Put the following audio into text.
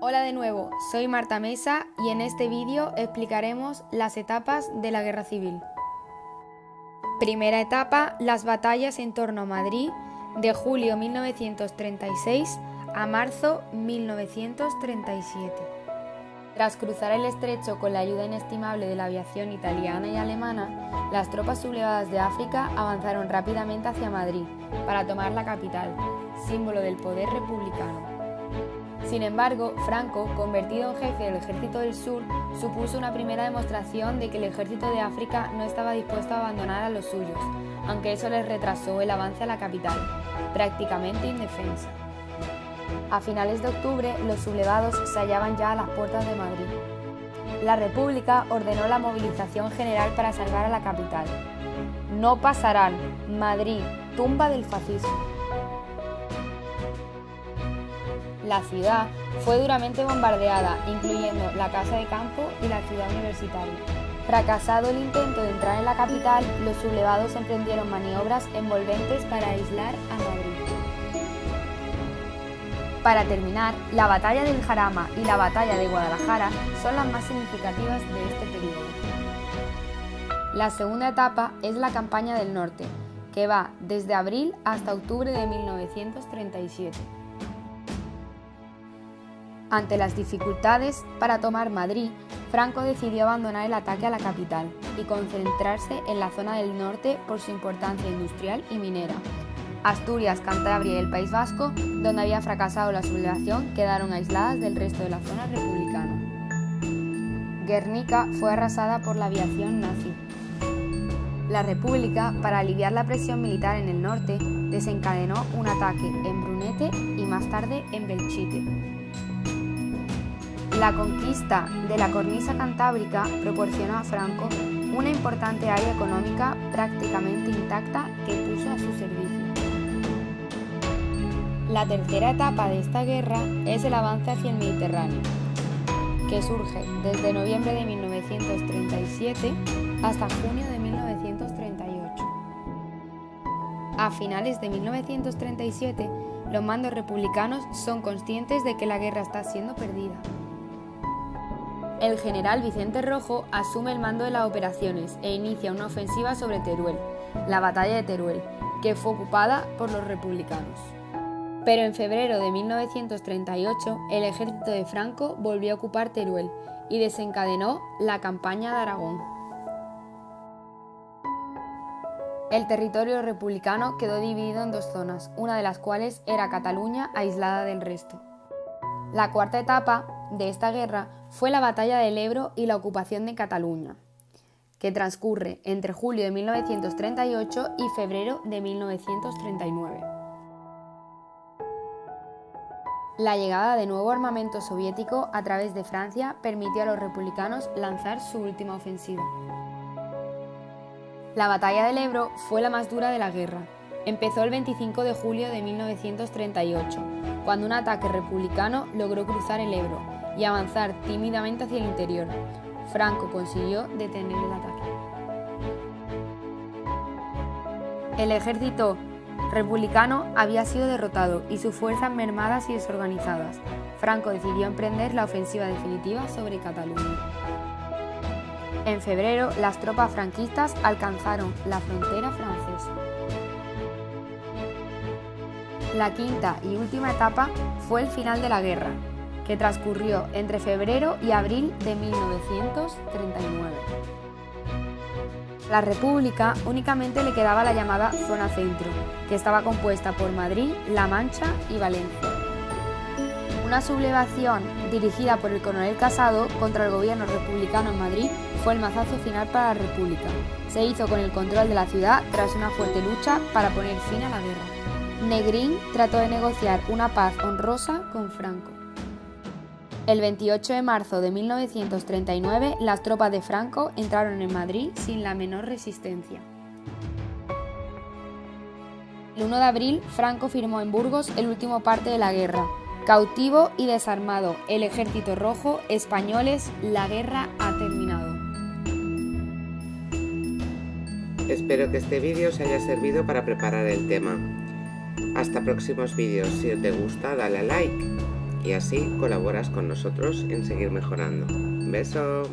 Hola de nuevo, soy Marta Mesa y en este vídeo explicaremos las etapas de la Guerra Civil. Primera etapa, las batallas en torno a Madrid de julio 1936 a marzo 1937. Tras cruzar el estrecho con la ayuda inestimable de la aviación italiana y alemana, las tropas sublevadas de África avanzaron rápidamente hacia Madrid para tomar la capital, símbolo del poder republicano. Sin embargo, Franco, convertido en jefe del Ejército del Sur, supuso una primera demostración de que el ejército de África no estaba dispuesto a abandonar a los suyos, aunque eso les retrasó el avance a la capital, prácticamente indefensa. A finales de octubre, los sublevados se hallaban ya a las puertas de Madrid. La República ordenó la movilización general para salvar a la capital. No pasarán. Madrid, tumba del fascismo. La ciudad fue duramente bombardeada, incluyendo la casa de campo y la ciudad universitaria. Fracasado el intento de entrar en la capital, los sublevados emprendieron maniobras envolventes para aislar a Madrid. Para terminar, la batalla del Jarama y la batalla de Guadalajara son las más significativas de este periodo. La segunda etapa es la campaña del norte, que va desde abril hasta octubre de 1937. Ante las dificultades para tomar Madrid, Franco decidió abandonar el ataque a la capital y concentrarse en la zona del norte por su importancia industrial y minera. Asturias, Cantabria y el País Vasco, donde había fracasado la sublevación, quedaron aisladas del resto de la zona republicana. Guernica fue arrasada por la aviación nazi. La República, para aliviar la presión militar en el norte, desencadenó un ataque en Brunete y más tarde en Belchite. La conquista de la cornisa cantábrica proporcionó a Franco una importante área económica prácticamente intacta que puso a su servicio. La tercera etapa de esta guerra es el avance hacia el Mediterráneo, que surge desde noviembre de 1937 hasta junio de 1938. A finales de 1937, los mandos republicanos son conscientes de que la guerra está siendo perdida el general Vicente Rojo asume el mando de las operaciones e inicia una ofensiva sobre Teruel, la batalla de Teruel, que fue ocupada por los republicanos. Pero en febrero de 1938 el ejército de Franco volvió a ocupar Teruel y desencadenó la campaña de Aragón. El territorio republicano quedó dividido en dos zonas, una de las cuales era Cataluña aislada del resto. La cuarta etapa de esta guerra fue la batalla del Ebro y la ocupación de Cataluña, que transcurre entre julio de 1938 y febrero de 1939. La llegada de nuevo armamento soviético a través de Francia permitió a los republicanos lanzar su última ofensiva. La batalla del Ebro fue la más dura de la guerra. Empezó el 25 de julio de 1938, cuando un ataque republicano logró cruzar el Ebro y avanzar tímidamente hacia el interior. Franco consiguió detener el ataque. El ejército republicano había sido derrotado y sus fuerzas mermadas y desorganizadas. Franco decidió emprender la ofensiva definitiva sobre Cataluña. En febrero, las tropas franquistas alcanzaron la frontera francesa. La quinta y última etapa fue el final de la guerra, que transcurrió entre febrero y abril de 1939. La República únicamente le quedaba la llamada Zona Centro, que estaba compuesta por Madrid, La Mancha y Valencia. Una sublevación dirigida por el coronel Casado contra el gobierno republicano en Madrid fue el mazazo final para la República. Se hizo con el control de la ciudad tras una fuerte lucha para poner fin a la guerra. Negrín trató de negociar una paz honrosa con Franco. El 28 de marzo de 1939, las tropas de Franco entraron en Madrid sin la menor resistencia. El 1 de abril, Franco firmó en Burgos el último parte de la guerra. Cautivo y desarmado, el ejército rojo, españoles, la guerra ha terminado. Espero que este vídeo os haya servido para preparar el tema. Hasta próximos vídeos. Si te gusta, dale a like y así colaboras con nosotros en seguir mejorando. Beso.